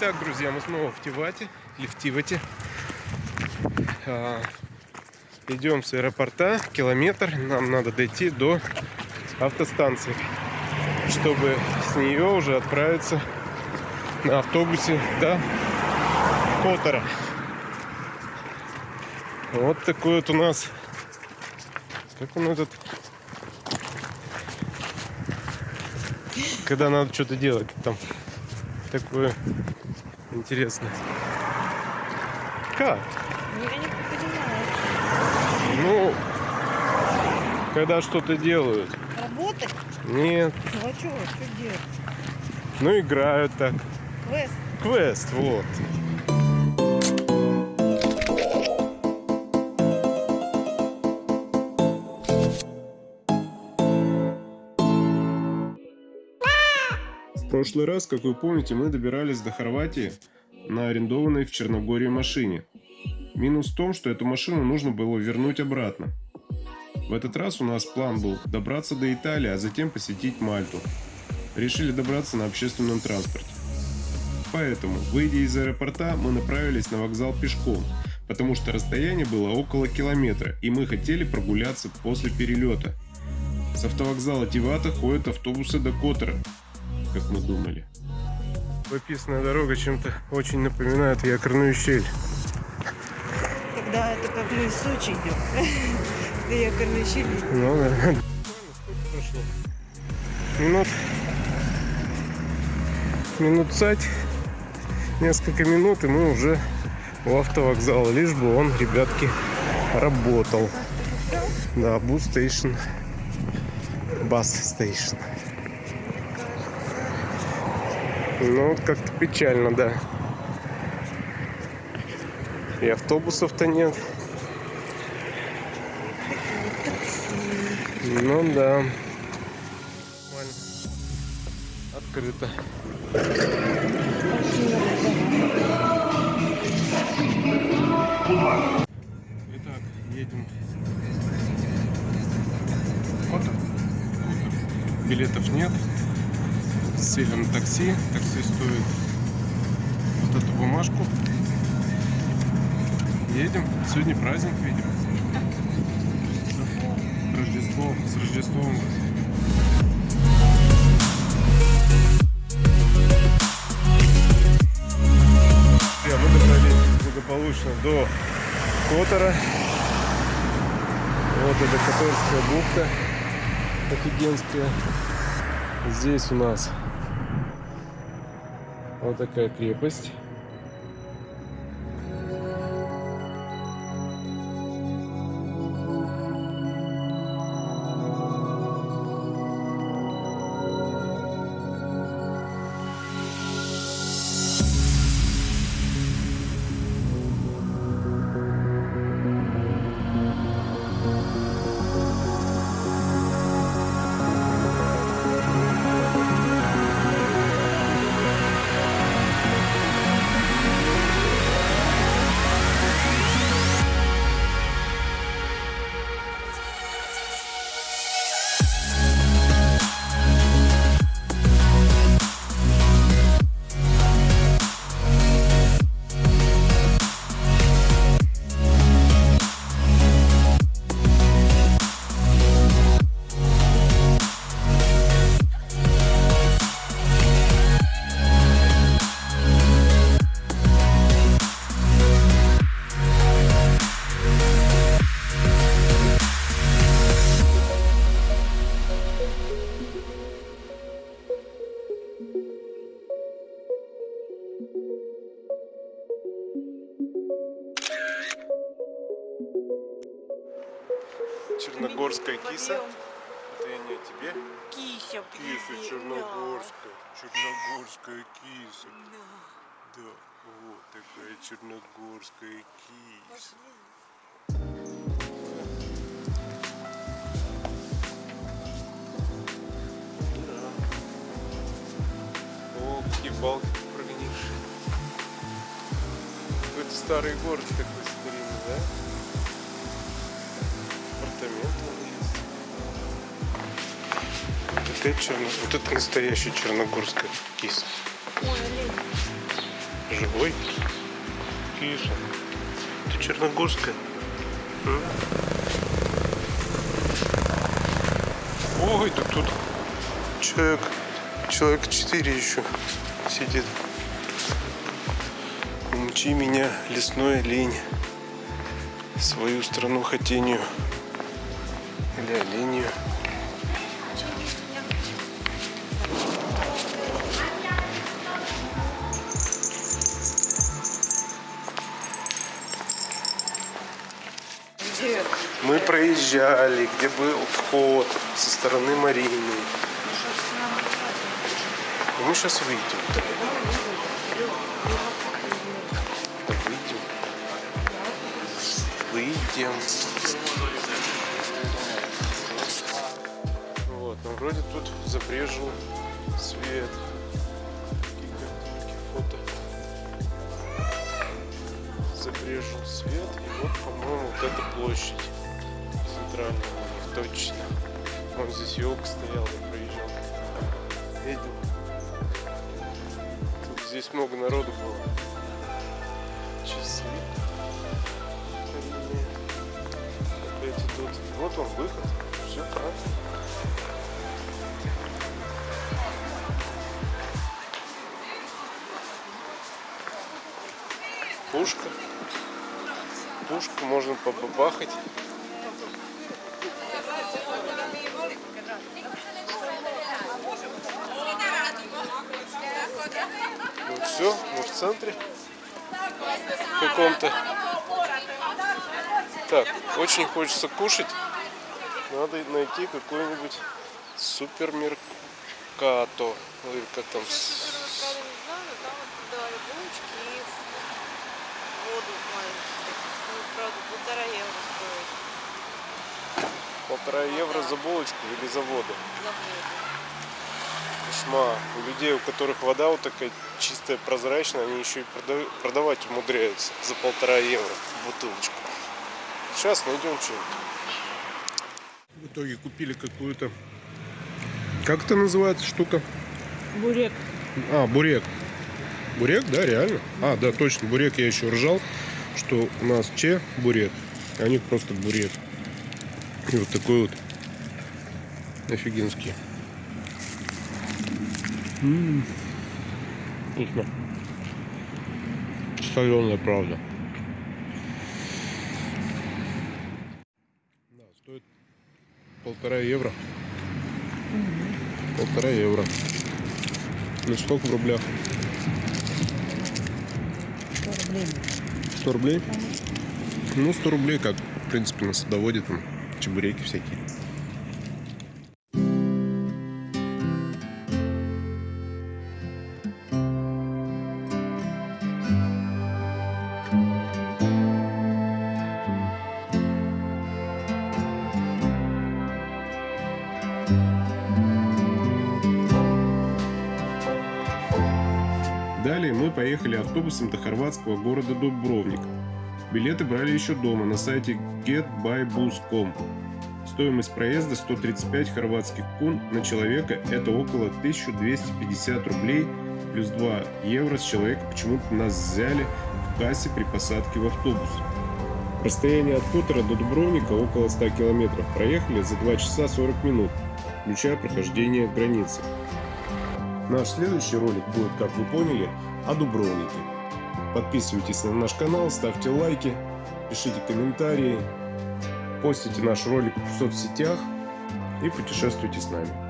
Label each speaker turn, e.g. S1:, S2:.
S1: Так, друзья, мы снова в Тивате, или в Тивате. А, идем с аэропорта, километр. Нам надо дойти до автостанции, чтобы с нее уже отправиться на автобусе до Котора. Вот такой вот у нас... Как он этот... Когда надо что-то делать там. Такое интересное. Как?
S2: Я не понимаю.
S1: Ну, когда что-то делают.
S2: Работать?
S1: Нет.
S2: Ну а что? Что делать?
S1: Ну, играют так.
S2: Квест.
S1: Квест, вот. Прошлый раз, как вы помните, мы добирались до Хорватии на арендованной в Черногории машине. Минус в том, что эту машину нужно было вернуть обратно. В этот раз у нас план был добраться до Италии, а затем посетить Мальту. Решили добраться на общественном транспорте. Поэтому, выйдя из аэропорта, мы направились на вокзал пешком, потому что расстояние было около километра, и мы хотели прогуляться после перелета. С автовокзала Тивата ходят автобусы до Котора, как мы думали. Пописанная дорога чем-то очень напоминает якорную щель.
S2: Когда это как в Сочи идет. Да я щели.
S1: Ну да. Минут. Минут пять. Несколько минут, и мы уже у автовокзала. Лишь бы он, ребятки, работал. Да, бус стейшн. Бас стейшн. Ну, как-то печально, да. И автобусов-то нет. Ну да. Открыто. Итак, едем. Билетов нет. Сели на такси. Такси стоит вот эту бумажку. Едем. Сегодня праздник, видим. Рождество. С Рождеством вас. Мы добрались благополучно до Котора. Вот это Которская бухта офигенская. Здесь у нас вот такая крепость. Черногорская киса. Это я не тебе.
S2: Кися,
S1: Киса черногорская. Черногорская киса. Да, вот такая черногорская киса. О, какие балки прогнившие. Какой-то старый город такой старинный, да? Апартаменты есть. Опять черно... Вот это киса.
S2: Ой, олень.
S1: Живой? Киша. Ты Черногорская? М? Ой, так тут человек, человек 4 еще сидит. Умчи меня, лесной лень, свою страну хотению. Или.
S2: Где?
S1: Мы проезжали, где был вход со стороны Марины. И мы сейчас выйдем. Выйдем. Выйдем. Вроде тут забрежил свет. Фото. Забрежил свет. И вот, по-моему, вот эта площадь центральная у них точно. Вон здесь елка стояла, я проезжал. Видел. Тут здесь много народу было. Часы. Опять идут. Вот он выход. Пушку можно побабахать. Ну все, мы в центре каком-то. Так, очень хочется кушать. Надо найти какой-нибудь супермеркато. Или как там? с-
S2: Да, и булочки и воду маленькие. Ну, правда, полтора евро стоит.
S1: Полтора евро за булочку или за воду?
S2: За воду.
S1: Кошмар. У людей, у которых вода вот такая чистая, прозрачная, они еще и прода- продавать умудряются за полтора евро бутылочку. Сейчас найдем что-нибудь. В итоге купили какую-то... Как это называется штука?
S2: Бурек.
S1: А, бурек. Бурек, да, реально? А, да, точно, бурек я еще ржал, что у нас че бурек, а у них просто бурек. И вот такой вот офигенский. М, Вкусно. Соленая, правда. Да, стоит полтора евро. Полтора евро. Ну сколько в рублях?
S2: 100 рублей.
S1: 100 рублей? Ну, 100 рублей, как, в принципе, на садоводе, там, чебуреки всякие. Далее мы поехали автобусом до хорватского города Дубровник. Билеты брали еще дома на сайте getbybus.com. Стоимость проезда 135 хорватских кун на человека это около 1250 рублей плюс 2 евро с человека почему-то нас взяли в кассе при посадке в автобус. Расстояние от хутора до Дубровника около 100 километров. Проехали за 2 часа 40 минут, включая прохождение границы. Наш следующий ролик будет, как вы поняли, о Дубровнике. Подписывайтесь на наш канал, ставьте лайки, пишите комментарии, постите наш ролик в соцсетях и путешествуйте с нами.